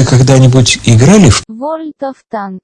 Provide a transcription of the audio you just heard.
Вы когда-нибудь играли в World of Tanks.